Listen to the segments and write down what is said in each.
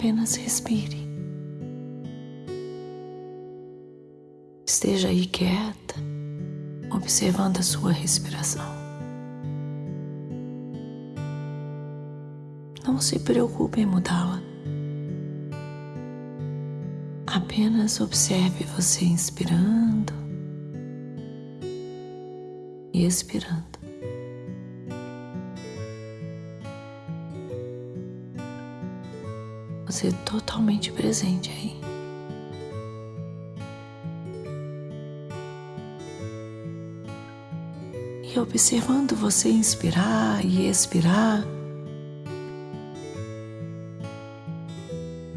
apenas respire. Esteja aí quieta, observando a sua respiração. Não se preocupe em mudá-la. Apenas observe você inspirando e expirando. É totalmente presente aí. E observando você inspirar e expirar,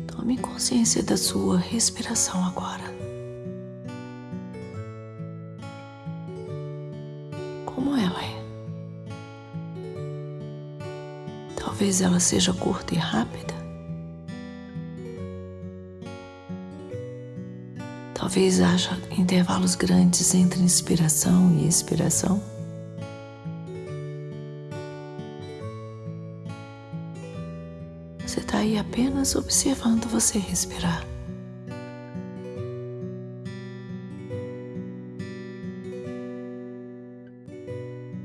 tome consciência da sua respiração agora. Como ela é? Talvez ela seja curta e rápida. Talvez haja intervalos grandes entre inspiração e expiração. Você está aí apenas observando você respirar.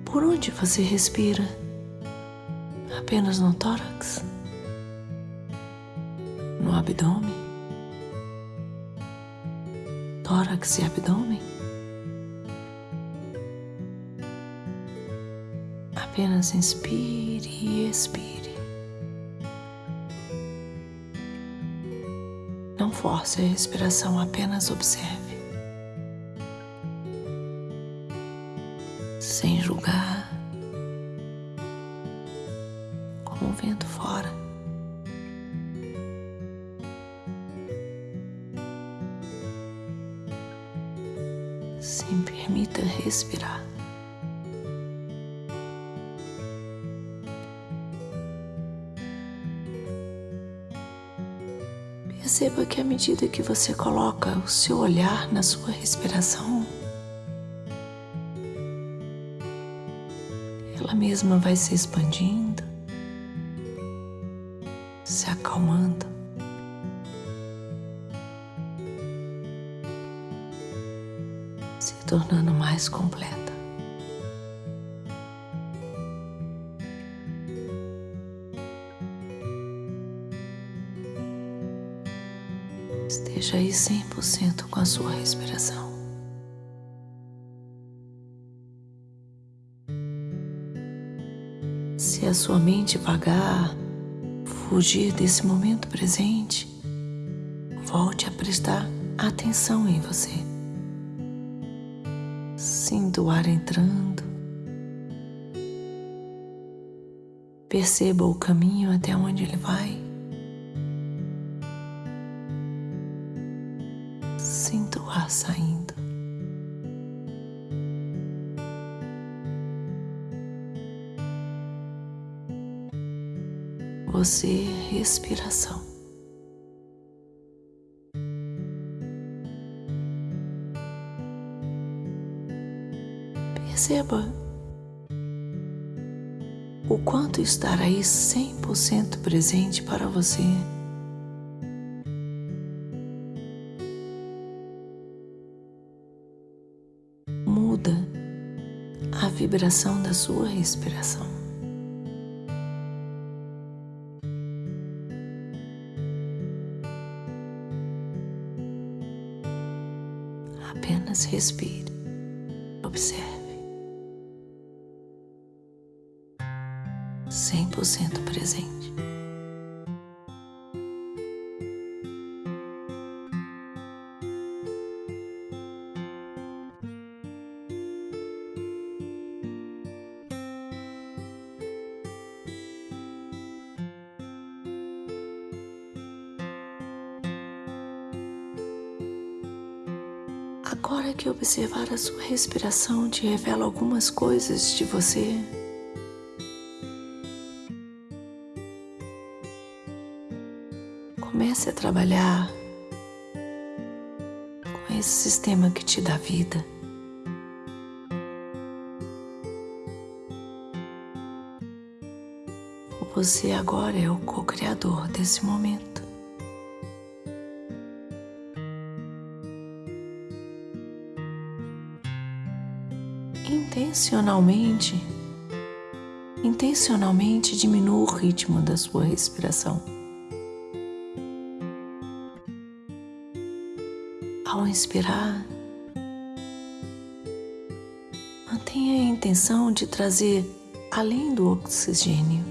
Por onde você respira? Apenas no tórax? No abdômen? Tórax e abdômen? Apenas inspire e expire. Não force a respiração, apenas observe. Se permita respirar. Perceba que à medida que você coloca o seu olhar na sua respiração, ela mesma vai se expandindo, tornando mais completa. Esteja aí 100% com a sua respiração. Se a sua mente vagar, fugir desse momento presente, volte a prestar atenção em você. Sinta o ar entrando. Perceba o caminho até onde ele vai. Sinta o ar saindo. Você, respiração. Perceba o quanto estar aí 100% presente para você. Muda a vibração da sua respiração. Apenas respire, 100% presente. Agora que observar a sua respiração te revela algumas coisas de você. trabalhar com esse sistema que te dá vida. Você agora é o co-criador desse momento. Intencionalmente, intencionalmente diminua o ritmo da sua respiração. Inspirar, mantenha a intenção de trazer além do oxigênio.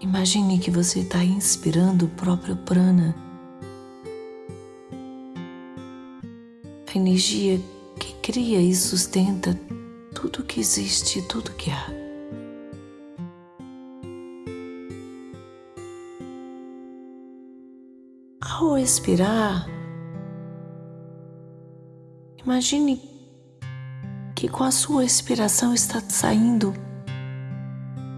Imagine que você está inspirando o próprio prana, a energia que cria e sustenta tudo que existe, tudo que há. Ao expirar, imagine que com a sua expiração está saindo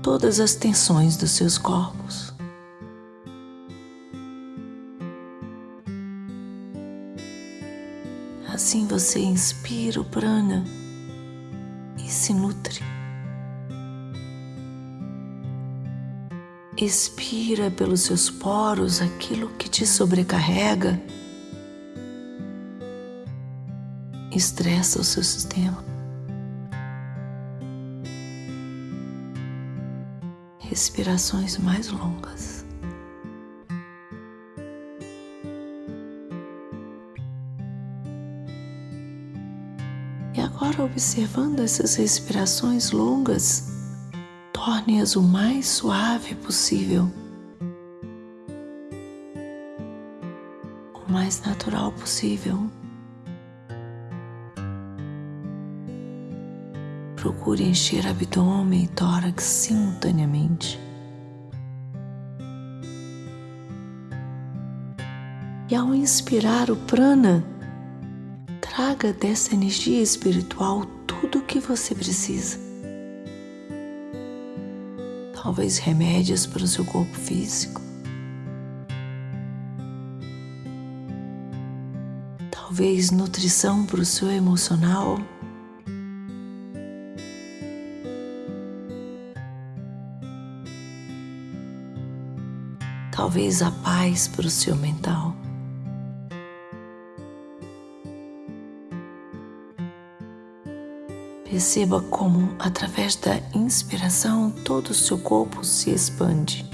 todas as tensões dos seus corpos. Assim você inspira o prana e se nutre. Expira pelos seus poros aquilo que te sobrecarrega, estressa o seu sistema. Respirações mais longas. E agora, observando essas respirações longas, torne-as o mais suave possível, o mais natural possível. Procure encher abdômen e tórax simultaneamente. E ao inspirar o prana, traga dessa energia espiritual tudo o que você precisa talvez remédios para o seu corpo físico, talvez nutrição para o seu emocional. Talvez a paz para o seu mental. Perceba como, através da inspiração, todo o seu corpo se expande.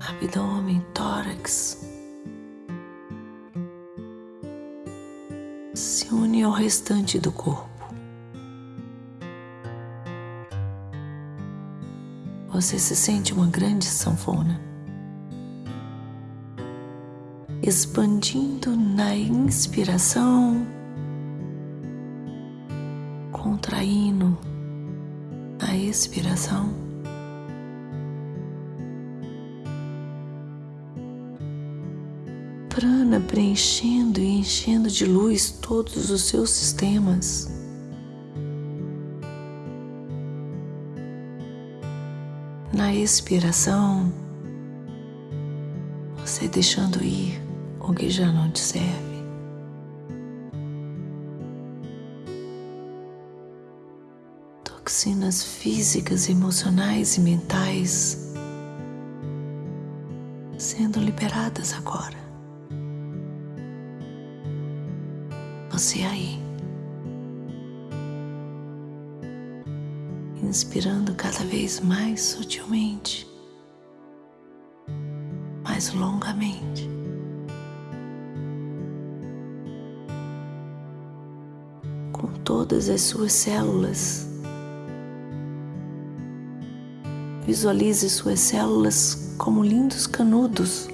Abdômen, tórax. Se une ao restante do corpo. Você se sente uma grande sanfona. Expandindo na inspiração contraindo a expiração. Prana preenchendo e enchendo de luz todos os seus sistemas. Na expiração, você deixando ir o que já não te serve. Toxinas físicas, emocionais e mentais sendo liberadas agora. Você aí, inspirando cada vez mais sutilmente, mais longamente. Com todas as suas células Visualize suas células como lindos canudos,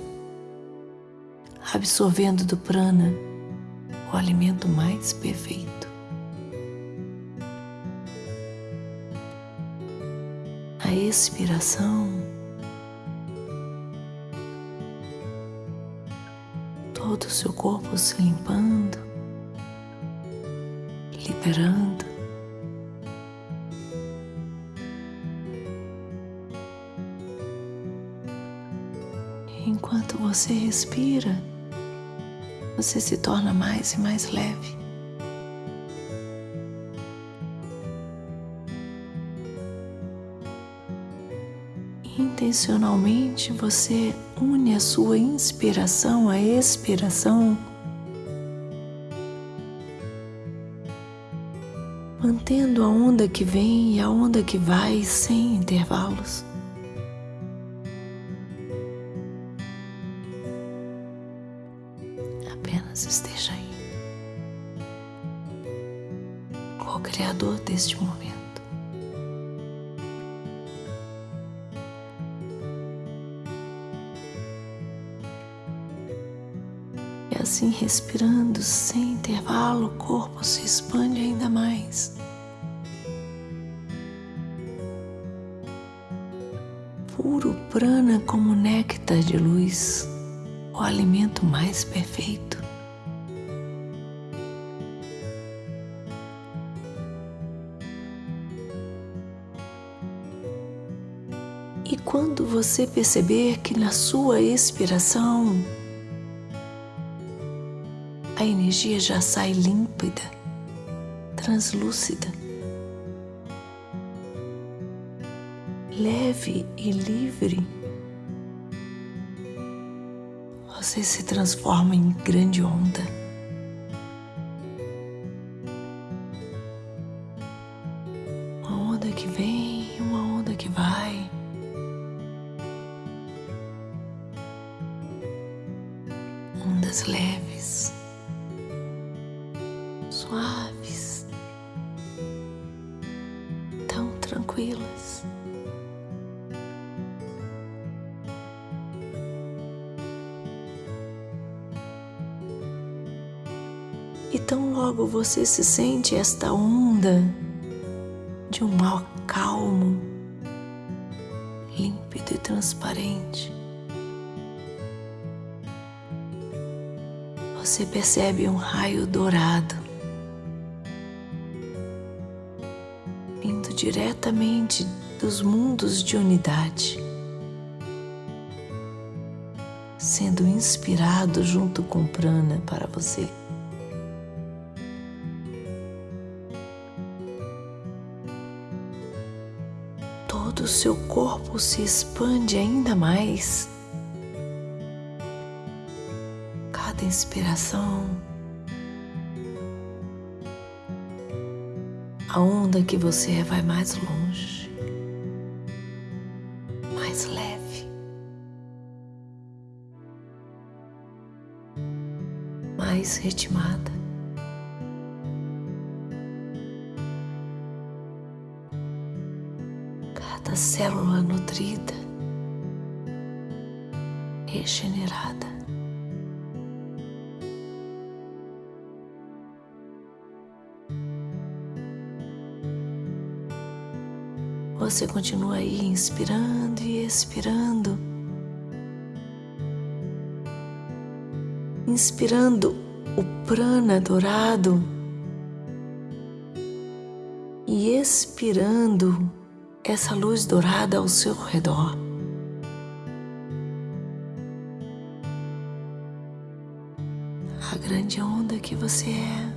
absorvendo do prana o alimento mais perfeito. A expiração todo o seu corpo se limpando, liberando. Você respira, você se torna mais e mais leve. intencionalmente você une a sua inspiração à expiração, mantendo a onda que vem e a onda que vai sem intervalos. Deste momento. assim respirando sem intervalo, o corpo se expande ainda mais. Puro prana como néctar de luz, o alimento mais perfeito. Você perceber que na sua expiração a energia já sai límpida, translúcida, leve e livre. Você se transforma em grande onda. E tão logo você se sente esta onda de um mar calmo, límpido e transparente. Você percebe um raio dourado diretamente dos mundos de unidade, sendo inspirado junto com prana para você. Todo o seu corpo se expande ainda mais. Cada inspiração a onda que você é vai mais longe, mais leve, mais ritmada. Célula nutrida, regenerada. Você continua aí inspirando e expirando. Inspirando o prana dourado e expirando essa luz dourada ao seu redor. A grande onda que você é,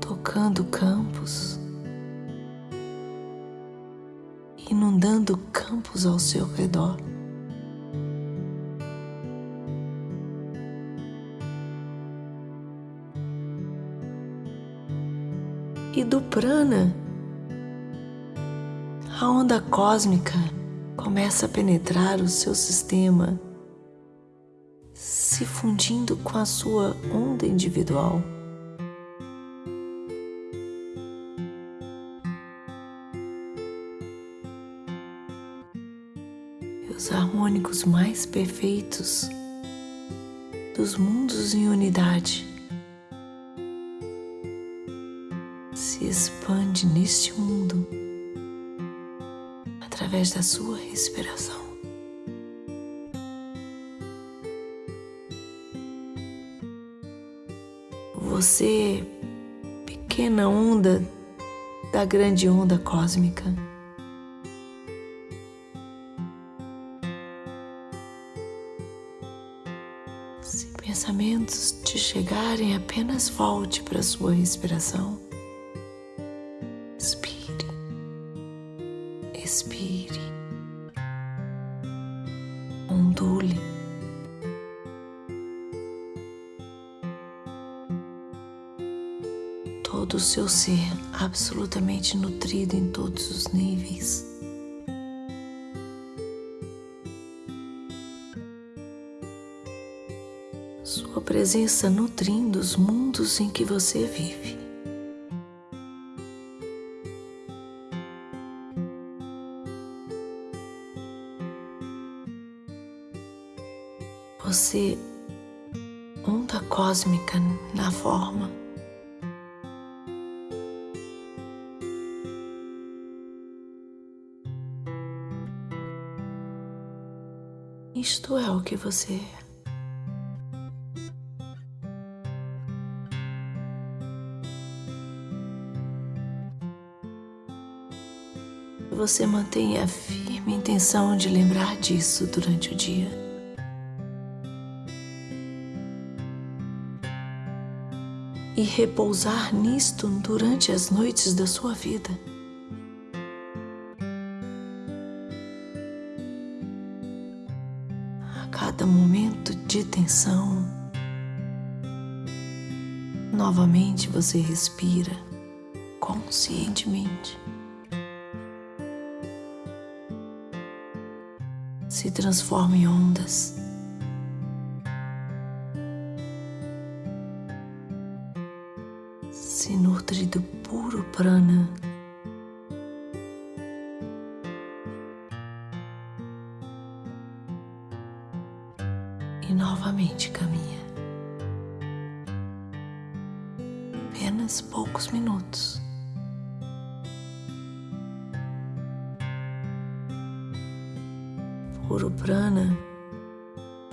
tocando campos. inundando campos ao seu redor. Prana, a onda cósmica começa a penetrar o seu sistema, se fundindo com a sua onda individual. os harmônicos mais perfeitos dos mundos em unidade expande neste mundo através da sua respiração. Você, pequena onda da grande onda cósmica, pensamentos te chegarem, apenas volte para sua respiração. Seu ser absolutamente nutrido em todos os níveis. Sua presença nutrindo os mundos em que você vive. Você, onda cósmica na forma. Que você é. Você mantenha a firme intenção de lembrar disso durante o dia. e repousar nisto durante as noites da sua vida. Tensão, novamente você respira conscientemente. Se transforma em ondas Puro prana,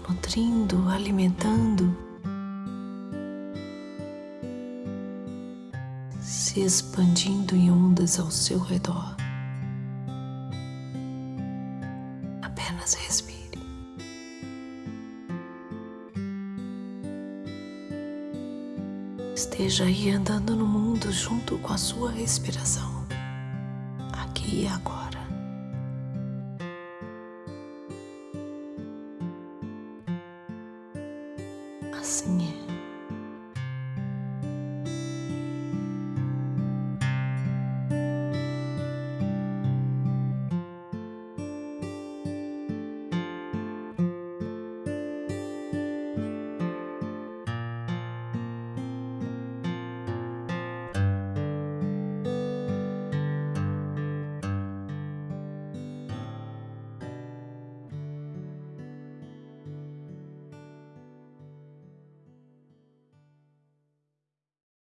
nutrindo, alimentando se expandindo em ondas ao seu redor. Apenas respire. Esteja aí andando no mundo junto com a sua respiração, aqui e agora. Assim é.